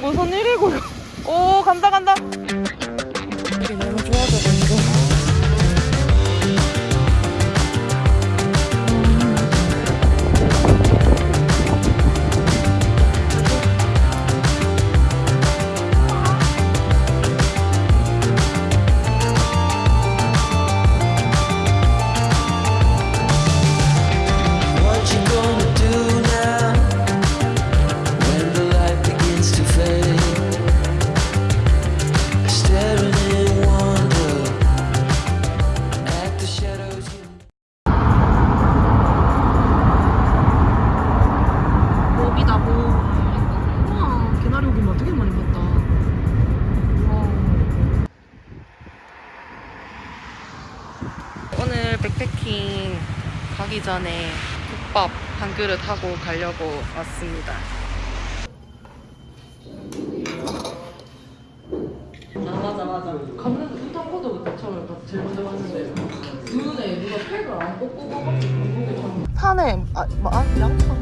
무슨 일이고요? 오 간다 간다. 오늘 백패킹 가기 전에 국밥 한 그릇 하고 가려고 왔습니다. 아 맞아 맞아. 갔는 후타코드부터 처음에 제일 먼저 봤는데 눈에 누가 팩을 안 꽂고 가가지고 산에 아, 뭐, 아 양파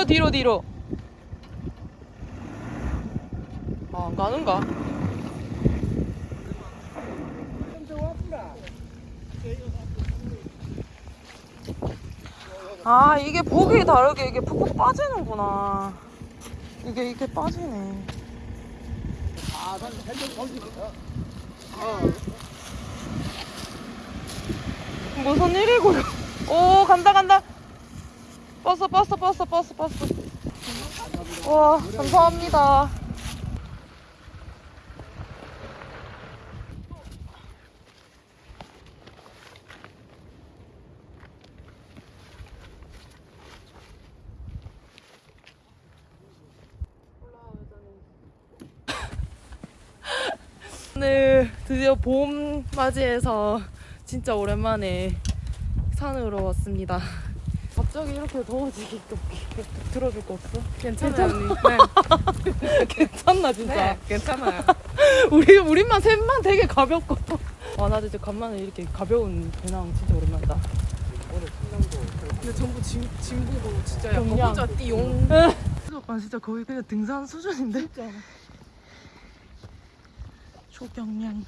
뒤로 뒤로 뒤로. 아, 안 가는가? 아 이게 보기 다르게 이게 푹푹 빠지는구나. 이게 이게 빠지네. 무슨 일이고요? 오 간다 간다. 버스 버스 버스 버스 버스. 와 감사합니다. 오늘 드디어 봄 맞이해서 진짜 오랜만에 산으로 왔습니다. 갑자기 이렇게 더워지기 또 들어줄 거 없어? 괜찮아요, 언니. 네. 괜찮나 진짜? 네, 괜찮아요. 우리 우리만 셋만 되게 가볍고. 와 나도 이제 간만에 이렇게 가벼운 배낭 진짜 오랜만이다. 근데 전부 짐, 짐 보고 진짜 약간 경량. 혼자 띠용. 아 진짜 거의 그냥 등산 수준인데. 진짜. 초경량.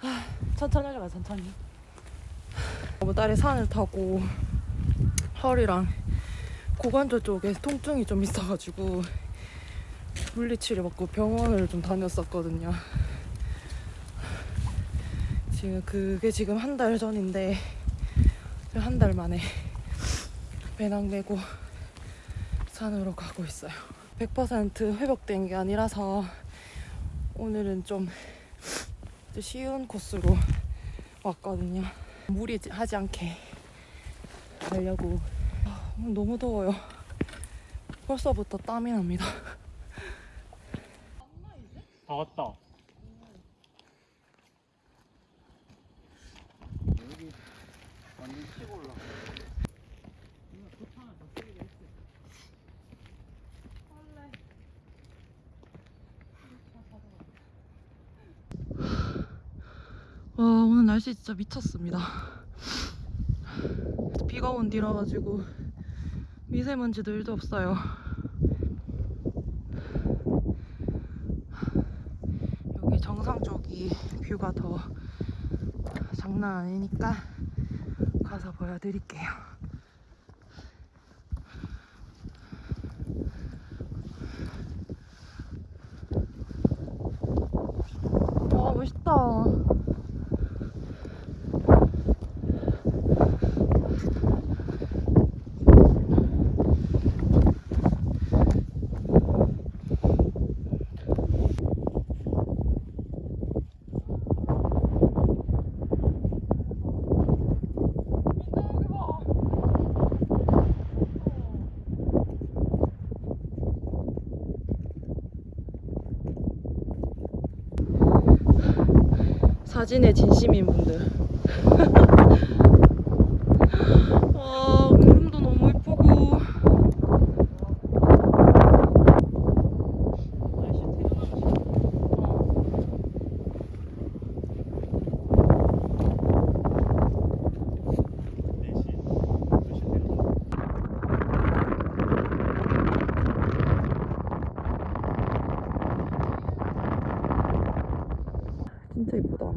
아, 천천히 하자 천천히. 어머 딸이 산을 타고 허리랑 고관절 쪽에 통증이 좀 있어가지고 물리치료 받고 병원을 좀 다녔었거든요. 지금 그게 지금 한 달 전인데 한 달 만에 배낭 메고 산으로 가고 있어요. 100% 회복된 게 아니라서 오늘은 좀 쉬운 코스로 왔거든요. 무리하지 않게 가려고. 아, 너무 더워요. 벌써부터 땀이 납니다. 다 왔다. 와 오늘 날씨 진짜 미쳤습니다. 비가 온 뒤라 가지고 미세먼지도 1도 없어요. 여기 정상 쪽이 뷰가 더 장난 아니니까 가서 보여드릴게요. 와 멋있다 사진에 진심인 분들. 와, 구름도 너무 예쁘고. 진짜 예쁘다.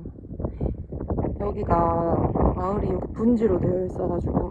여기가 마을이 여기 분지로 되어 있어가지고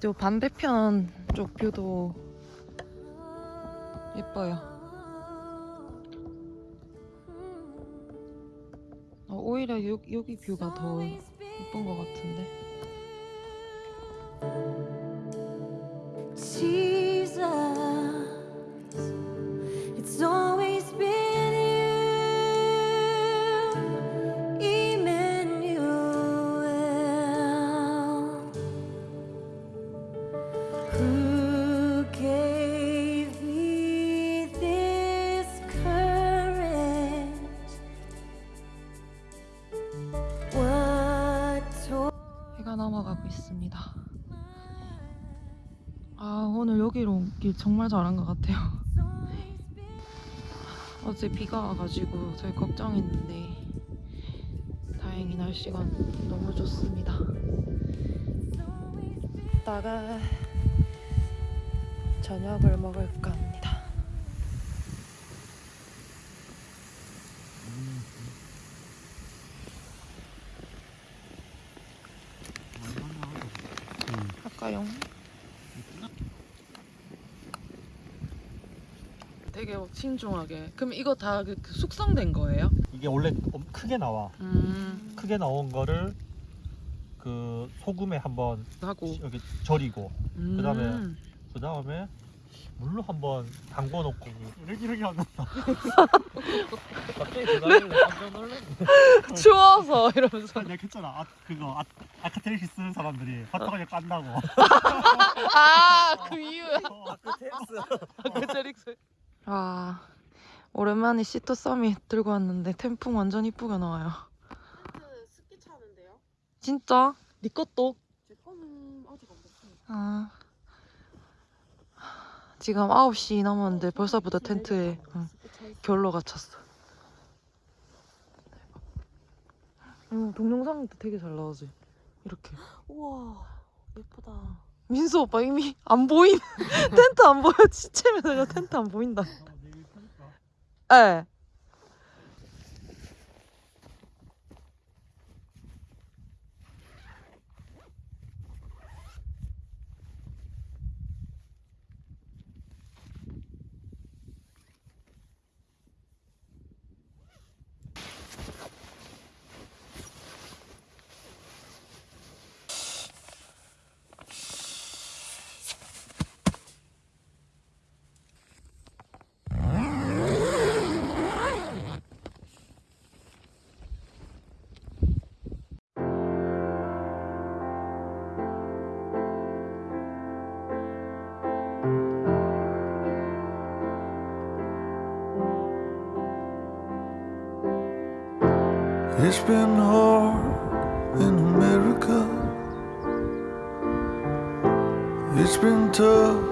이제 반대편 쪽 뷰도 예뻐요. 어, 오히려 여, 여기 뷰가 더 예쁜 것 같은데. 정말 잘한 것 같아요. 어제 비가 와가지고 저희 걱정했는데 다행히 날씨가 너무 좋습니다. 이따가 저녁을 먹을까 합니다. 할까요? 되게 막 신중하게. 그럼 이거 다그 숙성된 거예요? 이게 원래 엄- 크게 나와. 음 크게 나온 거를 그 소금에 한번 하고. 여기 절이고 음. 그다음에 그 다음에 물로 한번 담궈 놓고 이렇게 이렇게 하면 갑자기 대단히 깜짝 놀랐네. 추워서 이러면서. 내가 했잖아. 아, 그거 아, 아카테리시 쓰는 사람들이 화타가게 깐다고. 아 그 이유야. 어, 아크테릭스. 와 오랜만에 시토 서밋 들고 왔는데 태풍 완전 이쁘게 나와요 스키 차는데요? 진짜? 네 것도? 제 거는 아직 안 됐어요 아 지금 9시 넘었는데 벌써부터 텐트에 응. 결로 갇혔어 응, 음, 동영상도 되게 잘 나오지 이렇게 우와 예쁘다 민수 오빠 이미 안 보임 텐트 안 보여. 지체면서 텐트 안 보인다. 예 It's been hard in America. It's been tough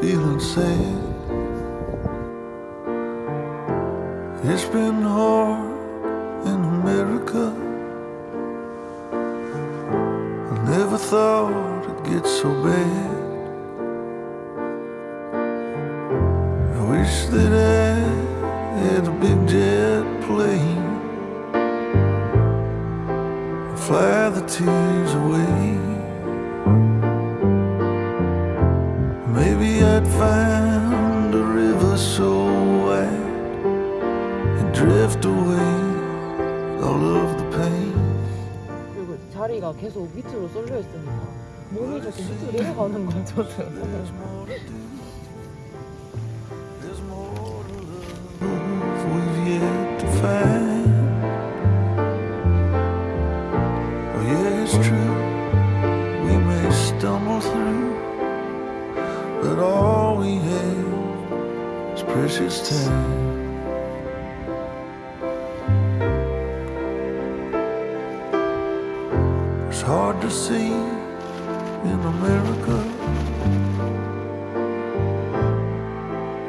feeling sad. It's been hard in America. I never thought it'd get so bad. I wish that I had a big jet plane fly the tears away. Maybe I'd find a river so wide and drift away all of the pain. 그리고 자리가 계속 밑으로 쏠려 있으니까 몸이 자꾸 밑으로 내려가는 거야 저는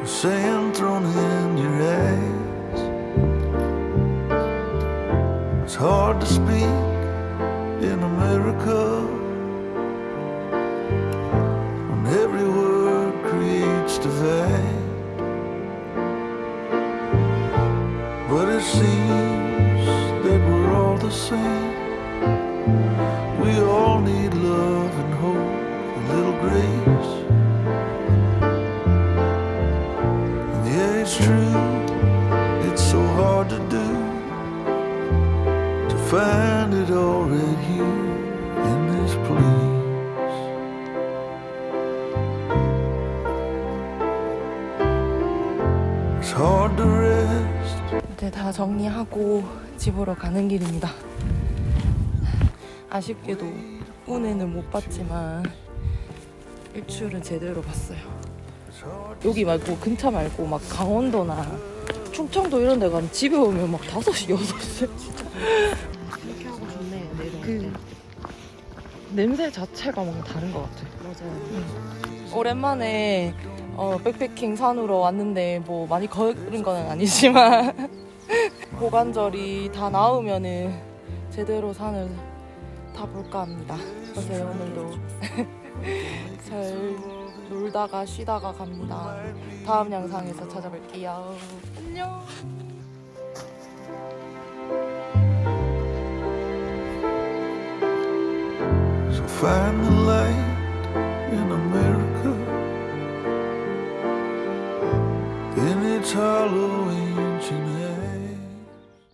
Sand thrown in your eyes. It's hard to speak in America when every word creates divide. But it seems that we're all the same. We all need love and hope, a little grace. 정리하고 집으로 가는 길입니다. 아쉽게도 운에는 못 봤지만 일출은 제대로 봤어요. 여기 말고 근처 말고 막 강원도나 충청도 이런 데 가면 집에 오면 막 5시, 6시 이렇게 하고 좋네 내려. 그 냄새 자체가 뭔가 다른 것 같아요. 맞아요. 오랜만에 어, 백패킹 산으로 왔는데 뭐 많이 걸은 건 아니지만 고관절이 다 나으면은 제대로 산을 다 볼까 합니다. 그래서 오늘도 잘 놀다가 쉬다가 갑니다. 다음 영상에서 찾아뵐게요. 안녕.